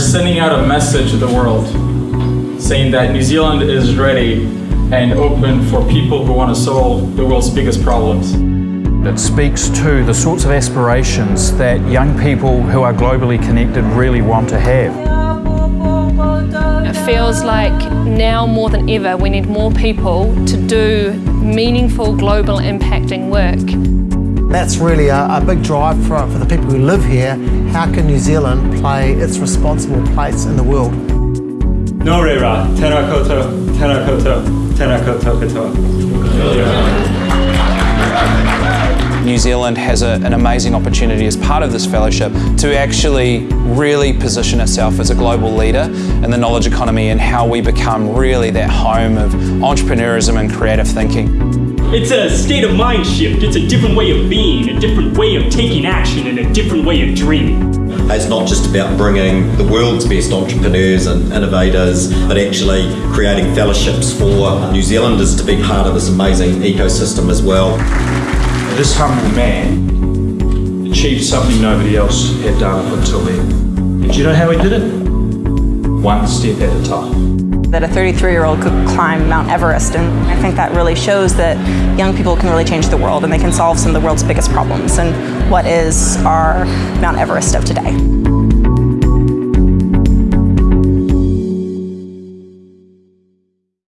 sending out a message to the world saying that New Zealand is ready and open for people who want to solve the world's biggest problems. It speaks to the sorts of aspirations that young people who are globally connected really want to have. It feels like now more than ever we need more people to do meaningful global impacting work. That's really a, a big drive for, for the people who live here. How can New Zealand play its responsible place in the world? No reira, tēnā koutou, tēnā koutou, tēnā koutou katoa. New Zealand has a, an amazing opportunity as part of this fellowship to actually really position itself as a global leader in the knowledge economy and how we become really that home of entrepreneurism and creative thinking. It's a state of mind shift. It's a different way of being, a different way of taking action, and a different way of dreaming. It's not just about bringing the world's best entrepreneurs and innovators, but actually creating fellowships for New Zealanders to be part of this amazing ecosystem as well. This humble man achieved something nobody else had done up until then. And do you know how he did it? One step at a time that a 33-year-old could climb Mount Everest and I think that really shows that young people can really change the world and they can solve some of the world's biggest problems and what is our Mount Everest of today.